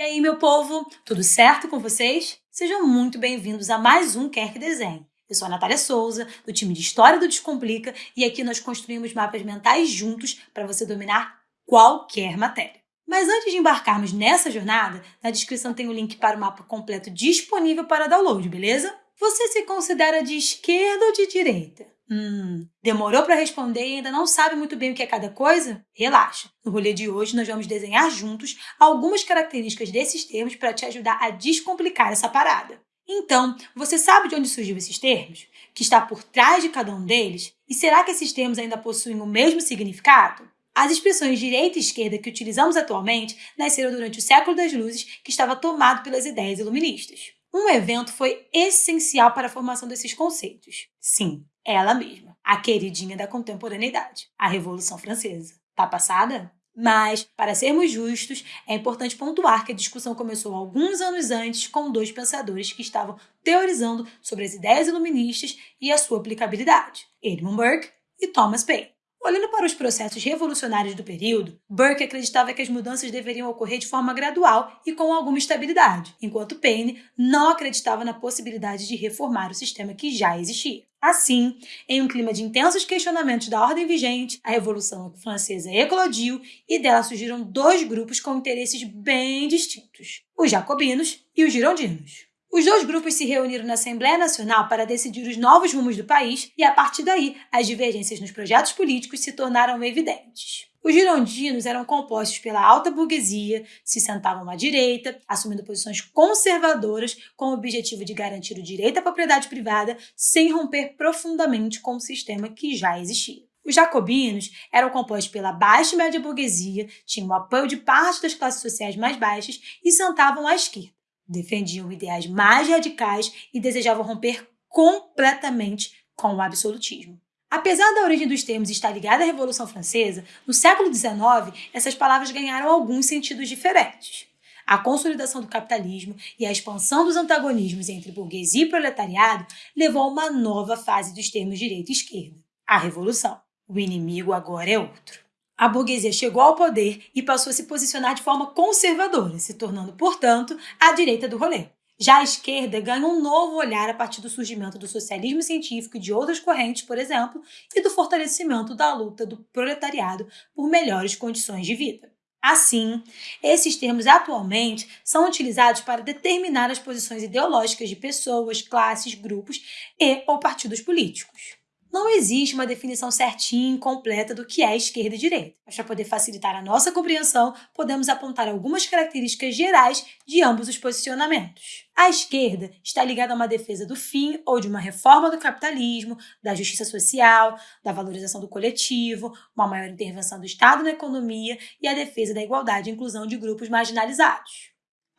E aí, meu povo, tudo certo com vocês? Sejam muito bem-vindos a mais um Quer Que Desenhe. Eu sou a Natália Souza, do time de História do Descomplica, e aqui nós construímos mapas mentais juntos para você dominar qualquer matéria. Mas antes de embarcarmos nessa jornada, na descrição tem o link para o mapa completo disponível para download, beleza? Você se considera de esquerda ou de direita? Hum, demorou para responder e ainda não sabe muito bem o que é cada coisa? Relaxa. No rolê de hoje, nós vamos desenhar juntos algumas características desses termos para te ajudar a descomplicar essa parada. Então, você sabe de onde surgiu esses termos? Que está por trás de cada um deles? E será que esses termos ainda possuem o mesmo significado? As expressões direita e esquerda que utilizamos atualmente nasceram durante o século das luzes, que estava tomado pelas ideias iluministas. Um evento foi essencial para a formação desses conceitos. Sim, ela mesma, a queridinha da contemporaneidade, a Revolução Francesa. Tá passada? Mas, para sermos justos, é importante pontuar que a discussão começou alguns anos antes com dois pensadores que estavam teorizando sobre as ideias iluministas e a sua aplicabilidade, Edmund Burke e Thomas Paine. Olhando para os processos revolucionários do período, Burke acreditava que as mudanças deveriam ocorrer de forma gradual e com alguma estabilidade, enquanto Paine não acreditava na possibilidade de reformar o sistema que já existia. Assim, em um clima de intensos questionamentos da ordem vigente, a Revolução Francesa eclodiu e dela surgiram dois grupos com interesses bem distintos: os jacobinos e os girondinos. Os dois grupos se reuniram na Assembleia Nacional para decidir os novos rumos do país e, a partir daí, as divergências nos projetos políticos se tornaram evidentes. Os girondinos eram compostos pela alta burguesia, se sentavam à direita, assumindo posições conservadoras com o objetivo de garantir o direito à propriedade privada sem romper profundamente com o sistema que já existia. Os jacobinos eram compostos pela baixa e média burguesia, tinham o apoio de parte das classes sociais mais baixas e sentavam à esquerda defendiam ideais mais radicais e desejavam romper completamente com o absolutismo. Apesar da origem dos termos estar ligada à Revolução Francesa, no século XIX essas palavras ganharam alguns sentidos diferentes. A consolidação do capitalismo e a expansão dos antagonismos entre burguesia e proletariado levou a uma nova fase dos termos direita e esquerda, a Revolução. O inimigo agora é outro a burguesia chegou ao poder e passou a se posicionar de forma conservadora, se tornando, portanto, a direita do rolê. Já a esquerda ganha um novo olhar a partir do surgimento do socialismo científico e de outras correntes, por exemplo, e do fortalecimento da luta do proletariado por melhores condições de vida. Assim, esses termos atualmente são utilizados para determinar as posições ideológicas de pessoas, classes, grupos e ou partidos políticos não existe uma definição certinha e completa do que é esquerda e direita. Mas para poder facilitar a nossa compreensão, podemos apontar algumas características gerais de ambos os posicionamentos. A esquerda está ligada a uma defesa do fim ou de uma reforma do capitalismo, da justiça social, da valorização do coletivo, uma maior intervenção do Estado na economia e a defesa da igualdade e inclusão de grupos marginalizados.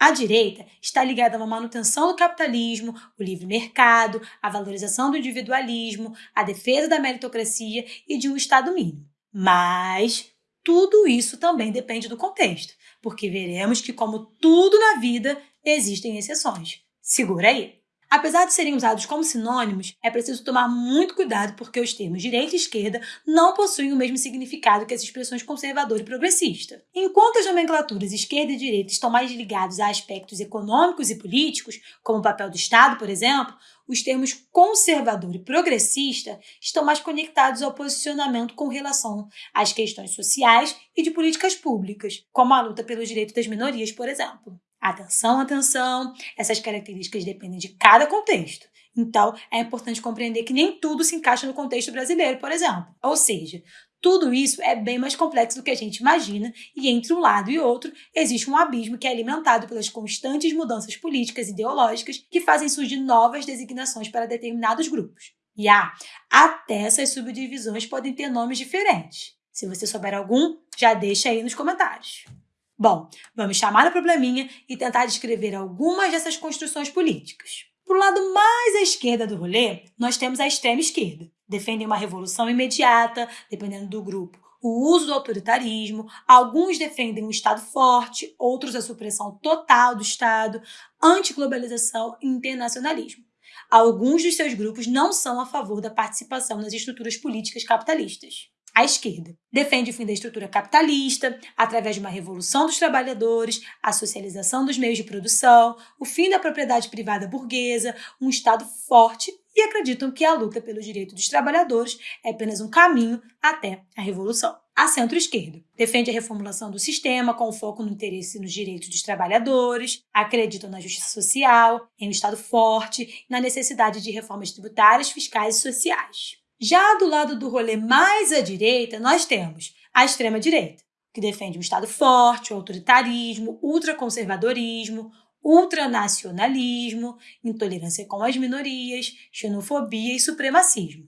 A direita está ligada a uma manutenção do capitalismo, o livre mercado, a valorização do individualismo, a defesa da meritocracia e de um Estado mínimo. Mas tudo isso também depende do contexto, porque veremos que, como tudo na vida, existem exceções. Segura aí! Apesar de serem usados como sinônimos, é preciso tomar muito cuidado porque os termos direita e esquerda não possuem o mesmo significado que as expressões conservador e progressista. Enquanto as nomenclaturas esquerda e direita estão mais ligados a aspectos econômicos e políticos, como o papel do Estado, por exemplo, os termos conservador e progressista estão mais conectados ao posicionamento com relação às questões sociais e de políticas públicas, como a luta pelos direitos das minorias, por exemplo. Atenção, atenção! Essas características dependem de cada contexto. Então, é importante compreender que nem tudo se encaixa no contexto brasileiro, por exemplo. Ou seja, tudo isso é bem mais complexo do que a gente imagina, e entre um lado e outro existe um abismo que é alimentado pelas constantes mudanças políticas e ideológicas que fazem surgir novas designações para determinados grupos. E ah, até essas subdivisões podem ter nomes diferentes. Se você souber algum, já deixa aí nos comentários. Bom, vamos chamar o probleminha e tentar descrever algumas dessas construções políticas. Para o lado mais à esquerda do rolê, nós temos a extrema esquerda. Defendem uma revolução imediata, dependendo do grupo, o uso do autoritarismo, alguns defendem um Estado forte, outros a supressão total do Estado, antiglobalização e internacionalismo. Alguns dos seus grupos não são a favor da participação nas estruturas políticas capitalistas. Esquerda. Defende o fim da estrutura capitalista, através de uma revolução dos trabalhadores, a socialização dos meios de produção, o fim da propriedade privada burguesa, um Estado forte e acreditam que a luta pelo direito dos trabalhadores é apenas um caminho até a revolução. A centro-esquerda defende a reformulação do sistema com foco no interesse nos direitos dos trabalhadores, acreditam na justiça social, em um Estado forte e na necessidade de reformas tributárias, fiscais e sociais. Já do lado do rolê mais à direita, nós temos a extrema-direita, que defende um Estado forte, o autoritarismo, ultraconservadorismo, ultranacionalismo, intolerância com as minorias, xenofobia e supremacismo.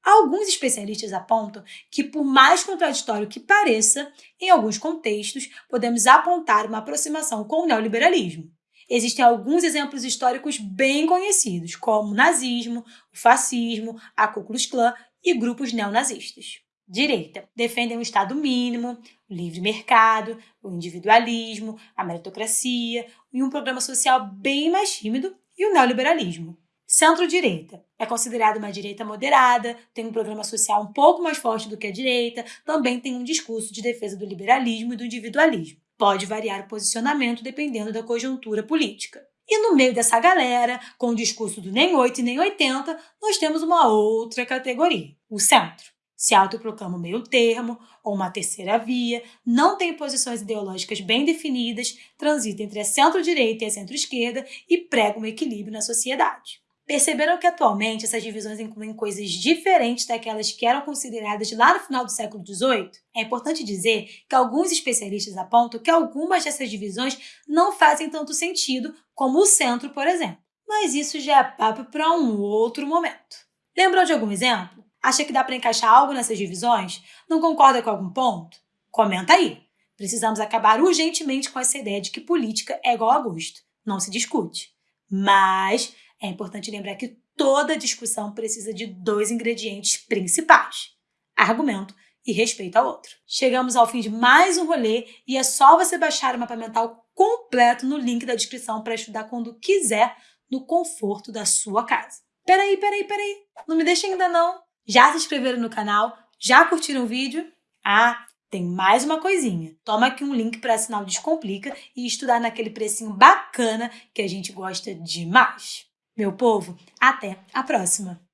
Alguns especialistas apontam que, por mais contraditório que pareça, em alguns contextos podemos apontar uma aproximação com o neoliberalismo. Existem alguns exemplos históricos bem conhecidos, como o nazismo, o fascismo, a Ku Klux Klan e grupos neonazistas direita. Defendem um Estado mínimo, o livre mercado, o individualismo, a meritocracia e um programa social bem mais tímido e o neoliberalismo. Centro-direita. É considerada uma direita moderada, tem um programa social um pouco mais forte do que a direita, também tem um discurso de defesa do liberalismo e do individualismo. Pode variar o posicionamento dependendo da conjuntura política. E no meio dessa galera, com o discurso do nem 8 e nem 80, nós temos uma outra categoria, o centro se autoproclama meio termo ou uma terceira via, não tem posições ideológicas bem definidas, transita entre a centro-direita e a centro-esquerda e prega um equilíbrio na sociedade. Perceberam que atualmente essas divisões incluem coisas diferentes daquelas que eram consideradas lá no final do século XVIII? É importante dizer que alguns especialistas apontam que algumas dessas divisões não fazem tanto sentido, como o centro, por exemplo. Mas isso já é papo para um outro momento. Lembram de algum exemplo? Acha que dá para encaixar algo nessas divisões? Não concorda com algum ponto? Comenta aí. Precisamos acabar urgentemente com essa ideia de que política é igual a gosto. Não se discute. Mas é importante lembrar que toda discussão precisa de dois ingredientes principais: argumento e respeito ao outro. Chegamos ao fim de mais um rolê e é só você baixar o mapa mental completo no link da descrição para estudar quando quiser, no conforto da sua casa. Peraí, peraí, peraí. Não me deixa ainda não. Já se inscreveram no canal? Já curtiram o vídeo? Ah, tem mais uma coisinha. Toma aqui um link para assinar o Descomplica e estudar naquele precinho bacana que a gente gosta demais. Meu povo, até a próxima!